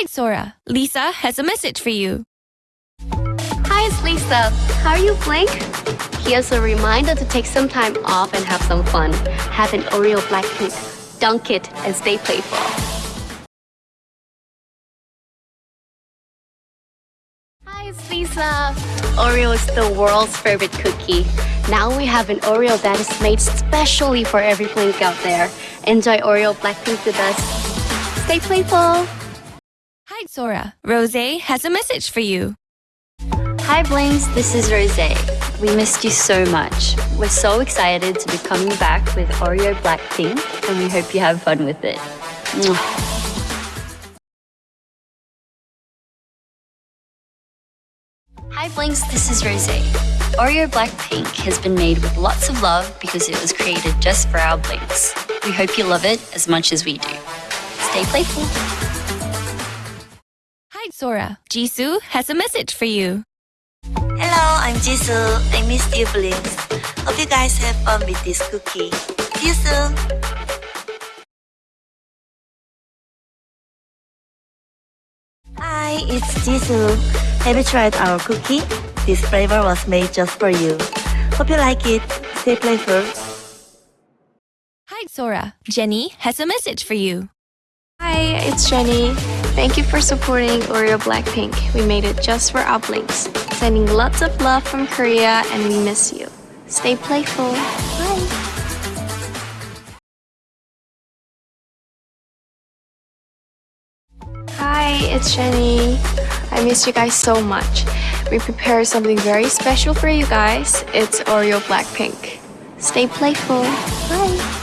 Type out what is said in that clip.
Hi, Sora. Lisa has a message for you. Hi, it's Lisa. How are you, Blink? Here's a reminder to take some time off and have some fun. Have an Oreo Blackpink. Dunk it and stay playful. Hi, it's Lisa. Oreo is the world's favorite cookie. Now we have an Oreo that is made specially for every Blink out there. Enjoy Oreo Blackpink with us. Stay playful. Hi, Sora. Rosé has a message for you. Hi Blinks, this is Rosé. We missed you so much. We're so excited to be coming back with Oreo Blackpink and we hope you have fun with it. Mwah. Hi Blinks, this is Rosé. Oreo Blackpink has been made with lots of love because it was created just for our Blinks. We hope you love it as much as we do. Stay playful. Hi, Sora. Jisoo has a message for you. Hello, I'm Jisoo. I miss you, Blinks. Hope you guys have fun with this cookie. See you soon. Hi, it's Jisoo. Have you tried our cookie? This flavor was made just for you. Hope you like it. Stay playful. Hi, Sora. Jennie has a message for you. Hi, it's Jennie. Thank you for supporting Oreo Blackpink. We made it just for our Blinks. Sending lots of love from Korea and we miss you. Stay playful. Bye. Hi, it's Jennie. I miss you guys so much. We prepared something very special for you guys. It's Oreo Blackpink. Stay playful. Bye.